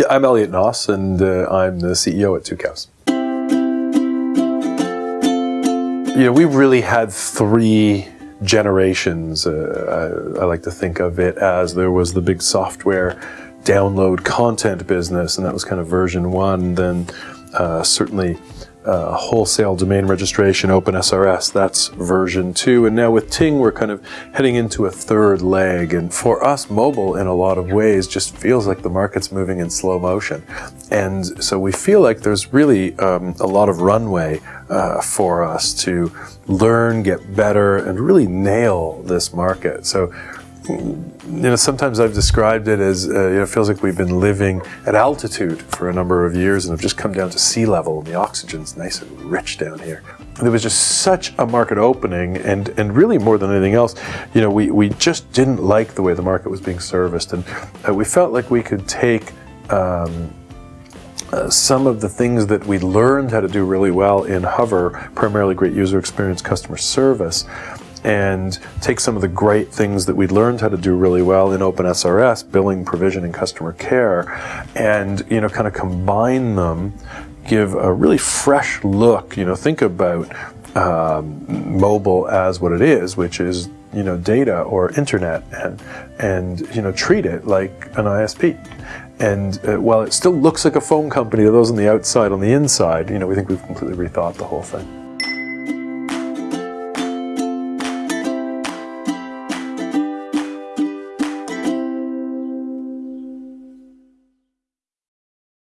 Yeah, I'm Elliot Noss, and uh, I'm the CEO at Tucows. You know, we've really had three generations. Uh, I, I, like to think of it as there was the big software download content business, and that was kind of version one. Then uh, certainly uh, wholesale domain registration, OpenSRS, that's version two. And now with Ting, we're kind of heading into a third leg. And for us, mobile in a lot of ways just feels like the market's moving in slow motion. And so we feel like there's really um, a lot of runway uh, for us to learn, get better, and really nail this market. So you know, sometimes I've described it as, uh, you know, it feels like we've been living at altitude for a number of years and have just come down to sea level and the oxygen's nice and rich down here. There was just such a market opening and, and really more than anything else, you know, we, we just didn't like the way the market was being serviced and uh, we felt like we could take um, uh, some of the things that we learned how to do really well in Hover, primarily great user experience, customer service, and take some of the great things that we learned how to do really well in OpenSRS, billing, provision, and customer care, and you know, kind of combine them, give a really fresh look. You know, think about um, mobile as what it is, which is you know data or internet, and and you know treat it like an ISP. And uh, while it still looks like a phone company to those on the outside, on the inside, you know, we think we've completely rethought the whole thing.